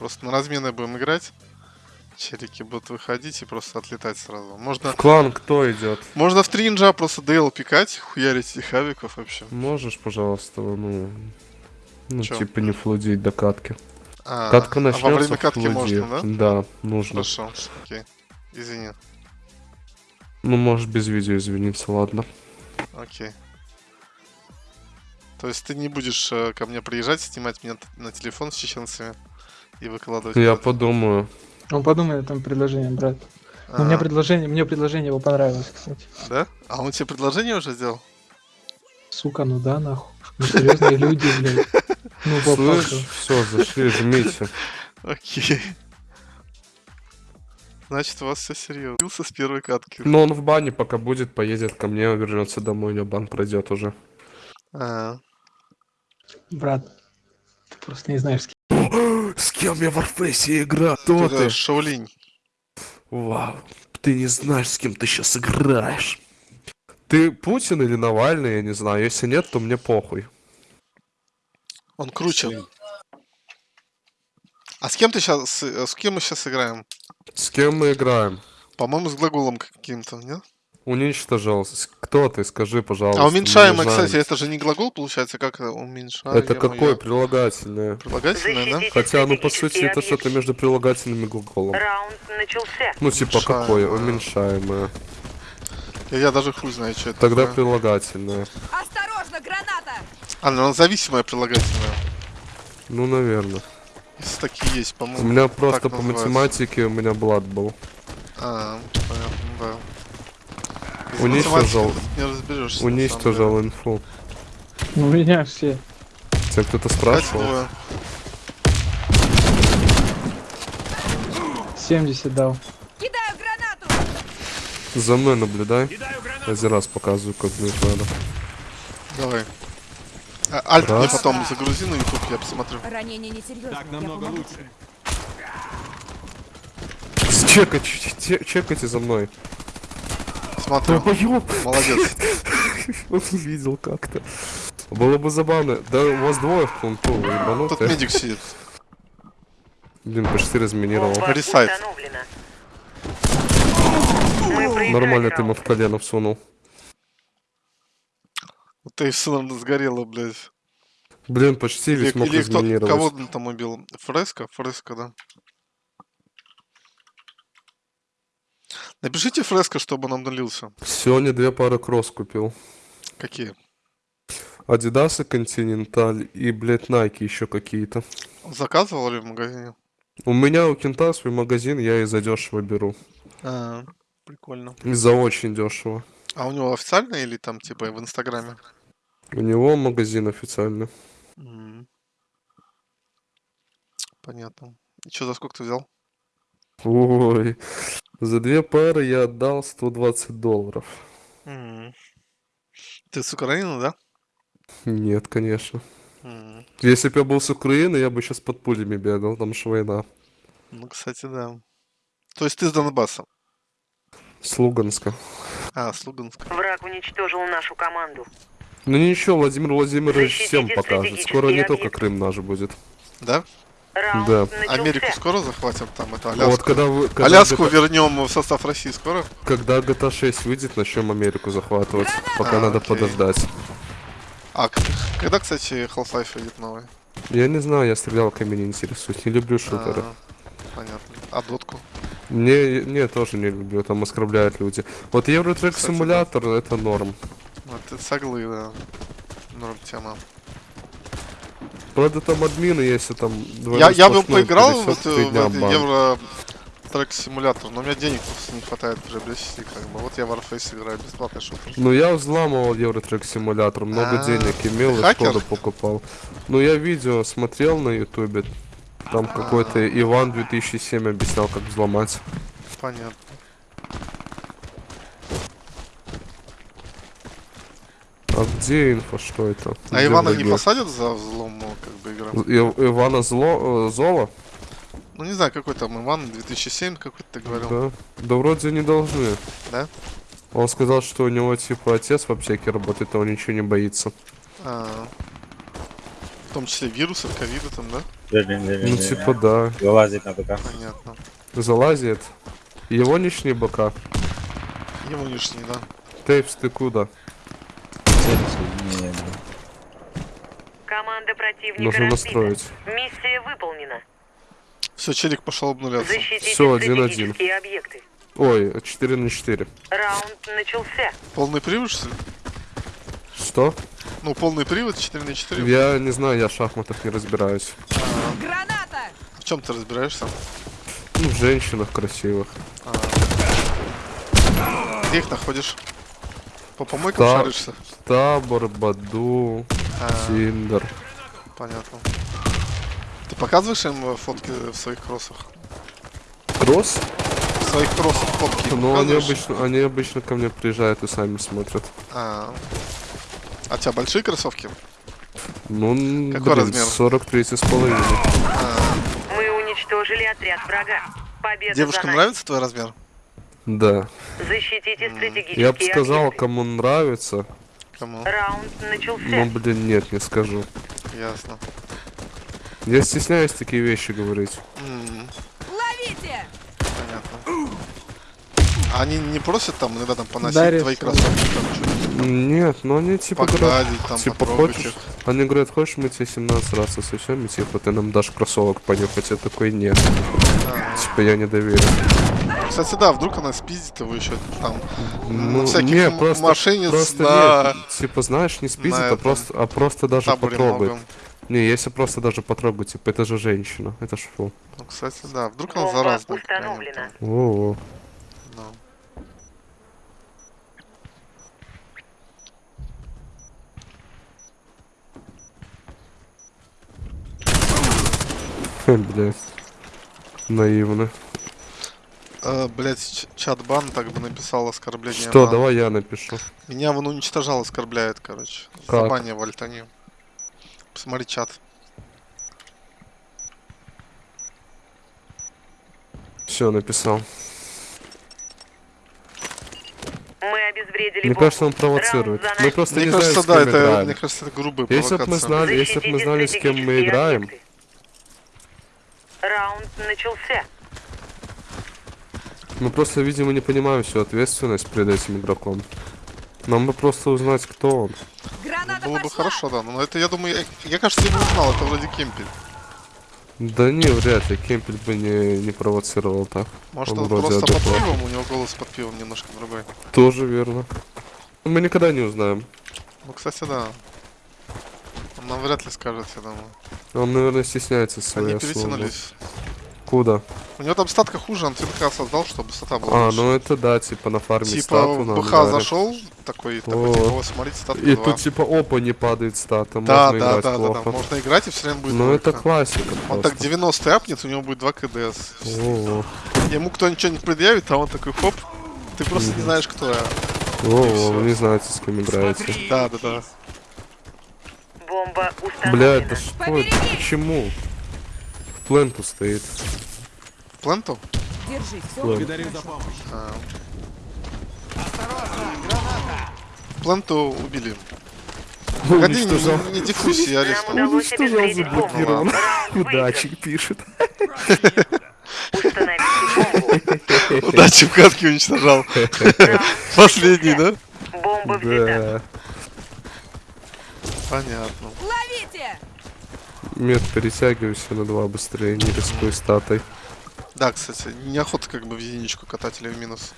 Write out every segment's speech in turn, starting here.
Просто на размены будем играть. Челики будут выходить и просто отлетать сразу. Можно, В клан кто идет? можно в тринджа просто DL пикать, хуярить этих авиков вообще. Можешь, пожалуйста, ну... Ну, Чё? типа не флудить до катки. А, Катка а начнется, во время катки флуди. можно, да? Да, нужно. Хорошо, окей. Извини. Ну, можешь без видео извиниться, ладно. Окей. То есть ты не будешь э, ко мне приезжать, снимать меня на телефон с чеченцами и выкладывать? Я подумаю. Он подумает там предложение, брат. Ну, у меня А, предложение, мне предложение его понравилось, кстати. Да? А он тебе предложение уже сделал? Сука, ну да, нахуй. Мы серьезные люди, блядь. Ну, Слышь, все, зашли, жмите. Окей. Значит, у вас все серьезно. Бился с первой катки. Но он в бане пока будет, поедет ко мне, вернется домой, у него бан пройдет уже. А, Брат, ты просто не знаешь, с кем. С кем я в Warface играю? ты это Шаолинь. Вау, ты не знаешь, с кем ты сейчас играешь. Ты Путин или Навальный, я не знаю. Если нет, то мне похуй. Он круче. А с кем ты сейчас, с кем мы сейчас играем? С кем мы играем? По-моему, с глаголом каким-то, нет? Уничтожил. Кто ты? Скажи, пожалуйста. А уменьшаемый, Унижаем. кстати, это же не глагол, получается, как это уменьшаемый? Это какое прилагательное? Прилагательное, да? Хотя, ну, по сути, это что-то между прилагательным и глаголом. Раунд начался. Ну, типа, какое? Уменьшаемое. Уменьшаемое. Я, я даже хуй знаю, что это Тогда такое. прилагательное. Осторожно, граната! А, ну, зависимое прилагательное. Ну, наверное. Если такие есть, У по-моему. меня просто по называется. математике у меня блат был. А, понятно, да. Уничтожил. Не разберешься. Уничтожил инфу. У меня все. Тебя кто-то спрашивал? двое. 70 дал. Кидаю гранату! За мной наблюдай. Один раз показываю, как мне надо. Давай. А, Альт мне потом загрузи на YouTube, я посмотрю. Ранение несерьезное. Так намного лучше. Чекать, че- чекайте за мной. Смотрю. Молодец. Он видел как-то. Было бы забавно. Да у вас двое в планту, вы Тут ебанутые. медик сидит. Блин, почти разминировал. Ресайт. Нормально ты ему в колено всунул. Ты сыном сгорела, блядь. Блин, почти весь мог кто, кого разминировать. он там убил? Фреско? Фреско, да. Напишите Фреско, чтобы он обнулился. Сегодня две пары кросс купил. Какие? Адидасы Континенталь и, блядь, Найки еще какие-то. Заказывал ли в магазине? У меня у Кента свой магазин, я и за дешево беру. А, прикольно. И за очень дешево. А у него официально или там типа в Инстаграме? У него магазин официальный. М. Понятно. И что, за сколько ты взял? Ой, за две пары я отдал 120 долларов. М. Ты с Украины, да? Нет, конечно. М. Если бы я был с Украины, я бы сейчас под пулями бегал, там же война. Ну, кстати, да. То есть ты с Донбасса? С Луганска. А, с Луганска. Враг уничтожил нашу команду. Ну ничего, Владимир Владимирович Защитите всем покажет. Скоро не стратегический только объект. Крым наш будет. Да? Раунд Да. начался. Америку скоро захватим там, это Аляску? Вот когда вы... Когда Аляску GTA вернем в состав России скоро? Когда GTA 6 выйдет, начнем Америку захватывать. Пока А, надо окей. подождать. А когда, кстати, Half-Life выйдет новый? Я не знаю, я стрелялками не интересуюсь. Не люблю шутеры. А, понятно. А дотку? Мне, не, тоже не люблю, там оскорбляют люди. Вот Евротрек Кстати, да. симулятор это норм. Ну, это соглы, да. Норм тема. Правда там админы, если там Я, я бы поиграл в, пересёк, эту, в этот. Евро трек симулятор, но у меня денег просто не хватает приобрести, как бы. Вот я в Warface играю, бесплатный шутер. Ну я взламывал Евротрек симулятор, много А, денег имел и? Шкоду покупал. Ну я видео смотрел на ютубе. Там А. какой-то Иван 2007 объяснял, как взломать. Понятно. А где инфо, что это? А Где Ивана не враги? посадят за взлом, ну, как бы, игра? И- Ивана зло, э, Зола? Ну, не знаю, какой там Иван, 2007 какой-то ты говорил. Да. Да вроде не должны. Да? Он сказал, что у него типа отец в аптеке работает, а он ничего не боится. А, В том числе вирусы, ковиды там, да? Ну типа да. Вылазить на БК. Понятно. Залазит. Его нічні бока. Ему лишний, да. Тейпс, ти куда? Не. Команда противника Нужно разбита. настроить. Миссия выполнена. Все, челик пошел обнуляться. Защитите один-один. стратегические объекты. Ой, 4 на 4. Раунд начался. Полный привод, что ли? Что? Ну, полный привод, 4 на 4. Я не знаю, я в шахматах не разбираюсь. Граната! В чем ты разбираешься? Ну, в женщинах красивых. Где их находишь? По помойкам Да. шаришься? Табор, Баду, А, Тиндер. понятно. Ты показываешь им э, фотки в своих кроссах? Кросс? В своих кроссах фотки Ну, они обычно, они обычно ко мне приезжают и сами смотрят. А, а у тебя большие кроссовки? Ну, Какой блин, размер? 43 с половиной. Мы уничтожили отряд врага. Победа Девушкам нравится твой размер? Да. Защитите стратегические Я бы сказал, объекты. кому нравится. Кому? Раунд начался. Но, блин, нет, не скажу. Ясно. Я стесняюсь такие вещи говорить. М, Ловите! понятно. А они не просят там иногда там поносить Дарят твои кроссовки, там что-нибудь Нет, ну они типа говорят, там типа хочешь, их? они говорят, хочешь мы тебе 17 раз и типа ты нам дашь кроссовок понюхать, я такой нет. Типа я не доверю. Кстати, да, вдруг она спиздит его еще там. Ну, на всяких не, просто, мошенниц просто на нет, типа знаешь, не спиздит, на а этом просто, а просто даже таборе потрогает. многом. Не, если просто даже потрогать, типа это же женщина, это ж фу. Ну, кстати, да, вдруг она установлена. там. О, Да. блядь. Наивно. Э, блять, чат-бан так бы написал оскорбление. Что, на- давай я напишу. Меня вон уничтожал, оскорбляет, короче. Как? Забани в альтане. Посмотри чат. Все, написал. Мы обезвредили Мне кажется, он провоцирует. Мы просто Мне не кажется, знаем, да, это, играем. мне кажется, это грубая Если бы мы знали, если бы мы знали, с кем мы играем. Раунд начался. Мы просто, видимо, не понимаем всю ответственность перед этим игроком. Нам бы просто узнать, кто он. Граната Было бы хорошо, да. Но это, я думаю, я, я кажется, я бы узнал, это вроде кемпель. Да не, вряд ли. Кемпель бы не, не провоцировал так. Может, Он он, вроде просто под адекватный. пивом, у него голос под пивом немножко другой. Тоже верно. Мы никогда не узнаем. Ну, кстати, да. Он нам вряд ли скажет, я думаю. Он, наверное, стесняется своей Они перетянулись. Куда? У него там статка хуже, он ТДК создал, чтобы стата была А, лучше. ну это да, типа на фарме Типа стату в на БХ ангаре. зашел, такой, такой, О. типа, «О, смотрите, статка И 2». тут типа опа не падает стата, Да, можно да, играть да, да, плохо. да, можно играть и все время будет Ну это классика Он просто. так 90 апнет, у него будет 2 КДС. О, Ему кто ничего не предъявит, а он такой, хоп, ты просто не знаешь, кто я. о, вы не знаете, с кем играете. Да, да, да. Бомба установлена. Бля, это что? Почему? В пленту стоит. Пленту? Держи, все. Плент. А. Пленту убили. Погоди, не, не, не диффузи, я Нам арестовал. удалось Уничтожал заблокирован. Удачи пишет. Удачи в катке уничтожал. Последний, да? Бомба взята. Да. Понятно. Ловите! Мед, перетягивайся на два быстрее, не рискуй статой. Да, кстати, неохота как бы в единичку катать или в минус.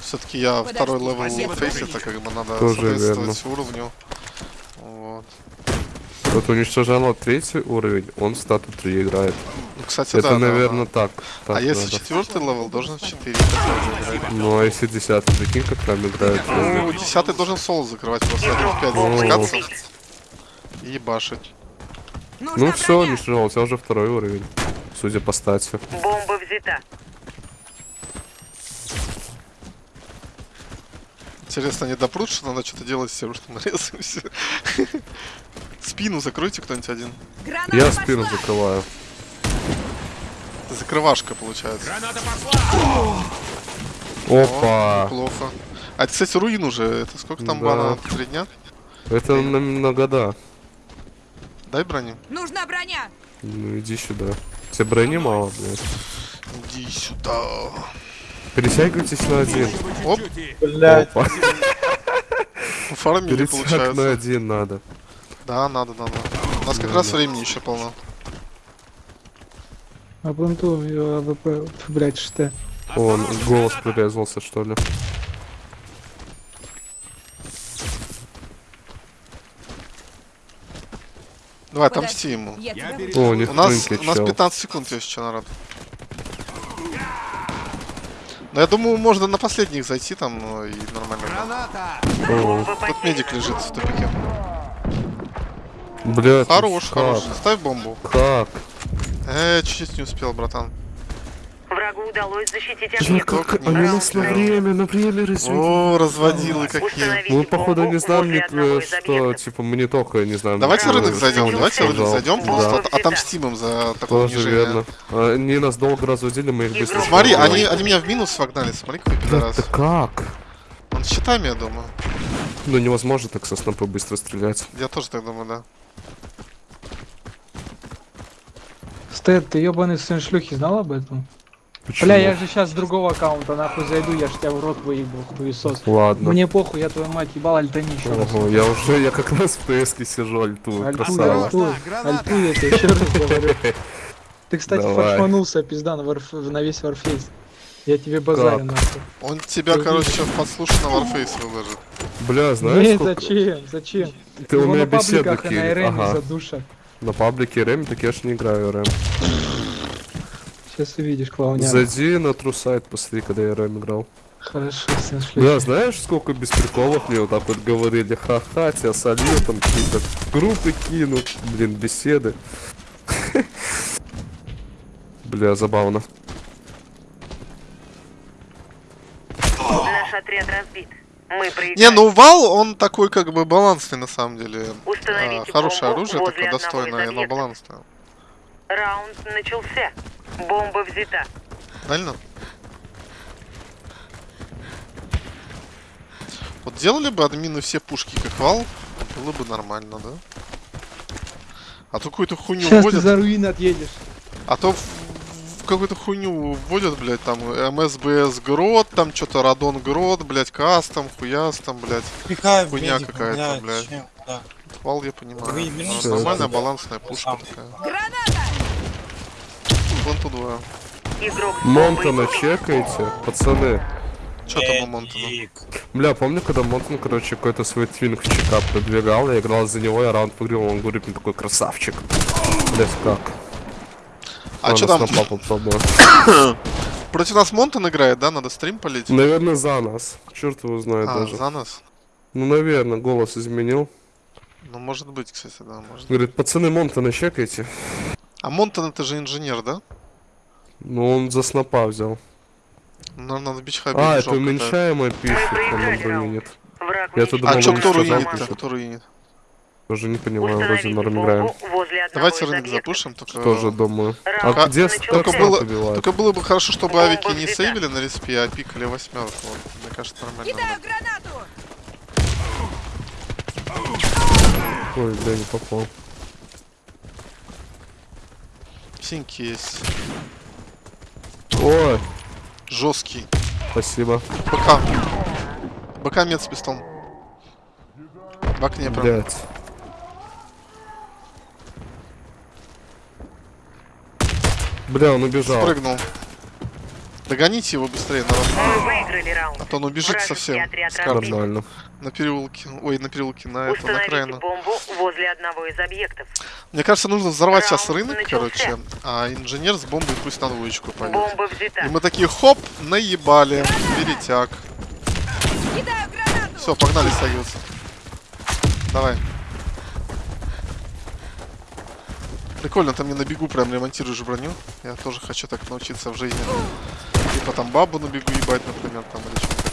Все-таки я Подожди, второй level фейс, это как бы надо Тоже соответствовать уровню. Вот. Вот уничтожала третий уровень, он в стату 3 играет. Ну, кстати, Это, да, наверное, да. так. так А если надо. четвертый level, должен в 4 играть. Ну а если десятый, прикинь, как там играет. Ну, десятый должен соло закрывать просто один в 5 О. запускаться и ебашить. Нужна Ну все, броня! уничтожал, у тебя уже второй уровень. Судя по стати. Бомба взята. Интересно, они допрут, что надо что-то делать с тем, что мы резаемся. Спину закройте кто-нибудь один. Граната Я пошла! спину закрываю. Закрывашка получается. Опа! Неплохо. А, это, кстати, руин уже. Это сколько там Да. бана? Три дня? Это на, на года. Дай брони. Нужна броня. Ну иди сюда. Тебе брони мало, блядь. Иди сюда. Перетягивайтесь на один. Оп, Блядь. Опа. фармили Перетяг на получается. один надо. Да, надо, надо. У нас как Да, раз да. времени еще полно. А бунту, его AWP, блядь, что? Он голос прирезался, что ли. Давай, отомсти ему. О, у них У нас, у нас чел. 15 секунд есть еще, народ. Но я думаю, можно на последних зайти там ну, и нормально. будет. О, Тут медик лежит в тупике. Блядь, Хорош, как? хорош. Ставь бомбу. Как? Э, чуть не успел, братан. Врагу удалось защитить объект. как они нас на время, на время развели. О, разводилы какие. Мы, походу, не знаем, э, что, типа, мы не только не знаем. Давайте рынок зайдем, давайте рынок зайдем, просто отомстим им за такое Тоже унижение. верно. А, Они нас долго разводили, мы их быстро. Смотри, они, они меня в минус вогнали, смотри, какой пидорас. да как? Он с щитами, я думаю. Ну невозможно так со снопа быстро стрелять. Я тоже так думаю, да. Стэд, ты ебаный сын шлюхи, знал об этом? Почему? Бля, я же сейчас с другого аккаунта нахуй зайду, я ж тебя в рот выебал, хуесос. Ладно. Мне похуй, я твою мать ебал, альтани еще раз. Ого, я уже, я как раз в сижу, альту, Альту, красава. альту, альту, я тебе еще раз говорю. Ты, кстати, фаршманулся, пизда, на, варф- на весь варфейс. Я тебе базарю нахуй. Он тебя, Ты короче, сейчас подслушай на Warface выложит. Бля, знаешь, Нет, сколько... зачем, зачем? Ты у меня на беседу пабликах и на кинь. РМ Ага. задушат. На паблике РМ, так я ж не играю РМ. Сейчас увидишь, клоуня. Зайди на трусайт, посмотри, когда я РМ играл. Хорошо, шлюхи. Бля, знаешь, сколько без приколов мне вот так вот говорили, ха-ха, тебя солью, там какие-то группы кину, блин, беседы. Бля, забавно. Наш отряд разбит. Мы проиграли. Не, ну Вал, он такой как бы балансный на самом деле. А, хорошее оружие, такое достойное, но балансное. Раунд начался. Бомба взята. Правильно? Вот делали бы админы все пушки как Вал, было бы нормально, да? А то какую-то хуйню Сейчас ты вводят, за руины отъедешь. а то какую-то хуйню вводят, блядь, там МСБС Грот, там что-то Радон Грот, блядь, кастом, хуястом, блядь. Пихай в Хуйня какая-то, блядь. чем, да. Вал я понимаю. Вы верните Нормальная балансная пушка такая. Планту 2. Игрок с Монтана чекайте, пацаны. Что там у Монтана? Медик. Бля, помню, когда Монтан, короче, какой-то свой твинк в чека продвигал, я играл за него, я раунд выиграл, он говорит мне такой красавчик. Блять, как? А что там? Папу. Против нас Монтан играет, да? Надо стрим полить? Наверное, за нас. Черт его знает А, даже. за нас? Ну, наверное, голос изменил. Ну, может быть, кстати, да, может. Говорит, пацаны, Монтана чекайте. А Монтан это же инженер, да? Ну, он за снопа взял. Ну, Наверное, на бичхабе А, это уменьшаемое пишет, нам нет. Враг Я тут А думал, чё, он кто руинит-то? пишет. Кто руинит? Тоже не понимаю, вроде норм играем. Давайте рынок запушим, только... Тоже думаю. А где начался. как Только было-? Только было бы хорошо, чтобы авики не сейвили на респе, а пикали восьмерку. Вот, мне кажется, нормально. Кидаю гранату! Ой, бля, не попал. Синьки есть. Ой, Жесткий. спасибо. БК. БК мед с пистолом. В окне прям. Бля, он убежал. Спрыгнул. Догоните его быстрее, народ. А то он убежит Вражеский совсем. Нормально. На переулке. Ой, на переулке, на это, на Установите окраину. бомбу возле одного из объектов. Мне кажется, нужно взорвать сейчас рынок, начался. короче, а инженер с бомбой пусть на двоечку пойдет. Бомба взята. И мы такие, хоп, наебали, перетяг. Все, погнали стягиваться. Давай. Прикольно, ты мне на бегу прям ремонтируешь броню. Я тоже хочу так научиться в жизни. Типа там бабу на бегу ебать, например, там или что-то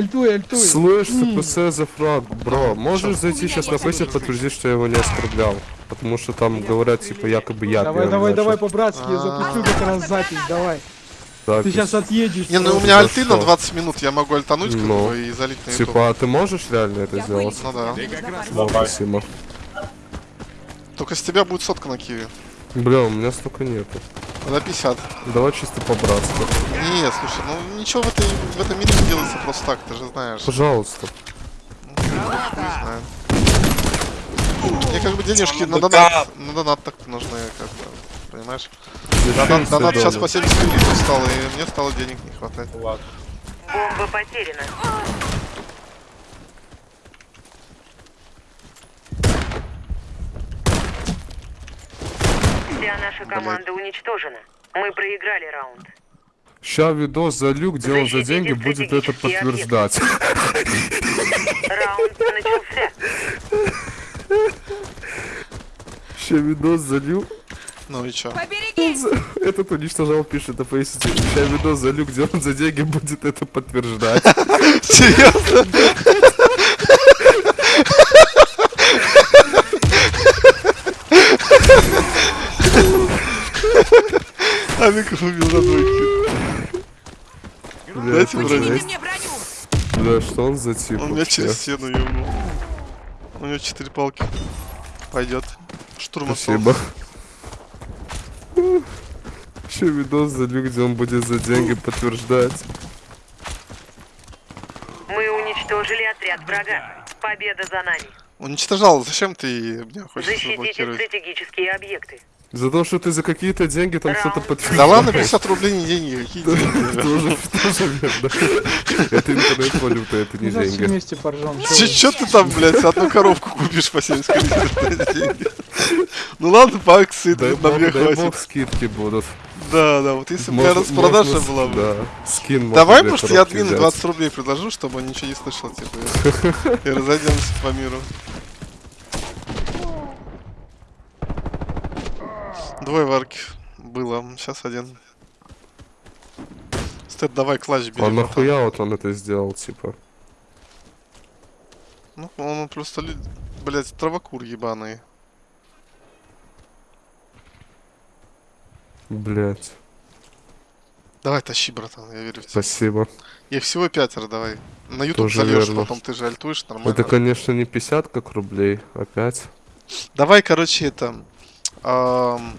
Альтуй, альтуй. Слышь, ЦПС за фраг, бро, можешь зайти сейчас на фейсе подтвердить, что я его не оскорблял? Потому что там говорят, типа, якобы я Давай, давай, начал. давай по-братски, я А. запустил как раз запись, давай. Ты сейчас отъедешь. Не, ну у меня альты на что? 20 минут, я могу альтануть как Ну. бы и залить на. Типа, а ты можешь реально это Я сделать? Ну да. Давай. Спасибо. Только с тебя будет сотка на киви. Бля, у меня столько нету. На 50. Давай чисто по-братски. Не, слушай, ну ничего в, этой, в этом мире не делается просто так, ты же знаешь. Пожалуйста. Ну, хуй. Мне как бы денежки на БК. донат, на донат так нужны, как бы, понимаешь? Донат, донат сейчас по 70 гривен стал, и мне стало денег не хватать. Ладно. Бомба потеряна. Вся наша команда уничтожена. Мы проиграли раунд. Ща видос залью, где он за деньги будет это подтверждать. Раунд начался. Ща видос залью. Ну и чё? Поберегись! Этот уничтожал, пишет на фейсе. Ща видос залью, где он за деньги будет это подтверждать. Серьезно? Авик убил на двойке. Дайте броню. Бля, что он за тип Он меня через стену ебнул. У него четыре палки. Пойдет. Штурм Спасибо. Ща видос залью, где он будет за деньги подтверждать. Мы уничтожили отряд врага. Победа за нами. Уничтожал. Зачем ты меня хочешь Защитите заблокировать? стратегические объекты. За то, что ты за какие-то деньги там что-то подтверждаешь. Да ладно, 50 рублей не деньги. Какие деньги? Тоже, тоже верно. Это интернет-валюта, это не Ну, все деньги. вместе поржем. чё Че, ты там, блядь, одну коробку купишь по 70 гривен на деньги? Ну ладно, по акции на мне хватит. скидки будут. Да, да, вот если бы распродажа была бы. Да, скин Давай, может, я админу взять. 20 рублей предложу, чтобы он ничего не слышал, типа, и разойдемся по миру. Двое варки было, сейчас один. Стэт, давай клатч бери. А нахуя вот он это сделал, типа? Ну, он просто, блядь, травокур ебаный. Блять, Давай, тащи, братан, я верю в тебя. спасибо. Их всего пятеро, давай. На YouTube Тоже зальешь, верно. потом ты же альтуешь, нормально. Это, конечно, не 50 как рублей, опять. Давай, короче, это... ам,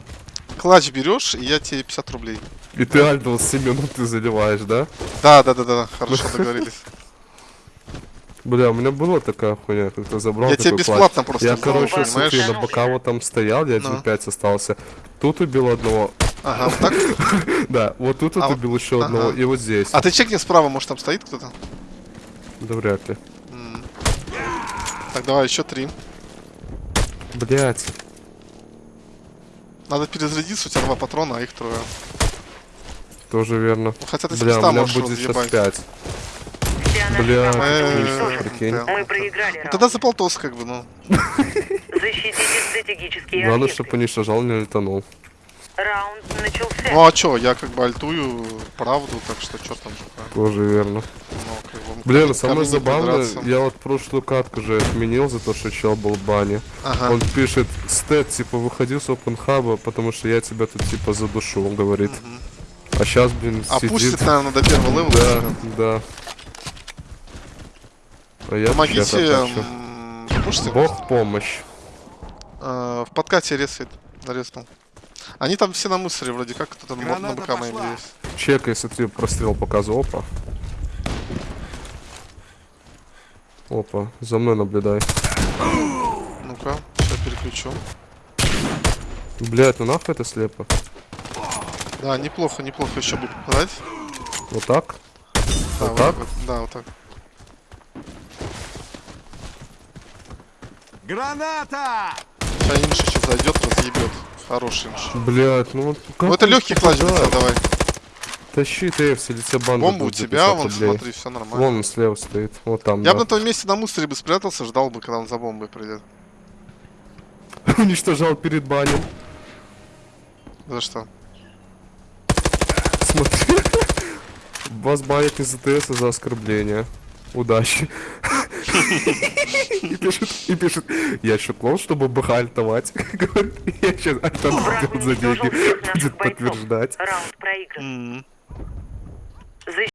клатч берешь, и я тебе 50 рублей. И ты альдал 7 минут ты заливаешь, да? Да, да, да, да, хорошо договорились. Бля, у меня была такая хуйня, как-то забрал Я тебе бесплатно просто Я, короче, смотри, на бока вот там стоял, я Ну. 1.5 остался. Тут убил одного, Ага, вот так. да, вот тут вот А убил еще одного, и вот здесь. А ты чекни справа, может там стоит кто-то? Да вряд ли. Так, давай, еще три. Блять. Надо перезарядиться, у тебя два патрона, а их трое. Тоже верно. Ну, хотя ты Бля, у меня будет сейчас разъебать. 5. Вся наша Бля, Э, уничтожена. прикинь. да. Мы проиграли Ну. Тогда за полтос, как бы, ну. Защитите стратегические Главное, объекты. чтобы уничтожал, не летанул. Раунд начался. Ну а чё, я как бы альтую правду, так что чё там? Тоже верно. Ну, Блин, самое забавное, я вот прошлую катку же отменил за то, что чел был в бане. Ага. Он пишет, стет, типа, выходи с опенхаба, потому что я тебя тут, типа, задушу, он говорит. А сейчас, блин, А сидит. пустит, наверное, до первого левела. Да, да. А я Помогите, чё-то хочу. м, слушайте, Бог помощь. э, в подкате ресает, нарезнул. Они там все на мусоре вроде как, кто-то на, на БК моим есть. Чек, если ты прострел показывал, опа. Опа, за мной наблюдай. Ну-ка, сейчас переключу. Блять, ну нахуй это слепо. Да, неплохо, неплохо еще будет попадать. Вот так? Да, Вот так? вот- да, вот так. Граната! Сейчас инш еще зайдет, разъебет. Хороший инш. Блять, ну вот как Ну это легкий клатч давай. Тащи ты, или тебе банда Бомба у тебя, 50 вон, смотри, все нормально. Вон он слева стоит. Вот там, Я да. бы на том месте на мусоре бы спрятался, ждал бы, когда он за бомбой придет. Уничтожал перед банем. За что? Смотри. Вас банят из АТС за оскорбление. Удачи. И пишет, и пишет, я еще клон, чтобы БХ альтовать. Говорит, я сейчас альтовать за деньги. Будет подтверждать. Раунд проигран защищать.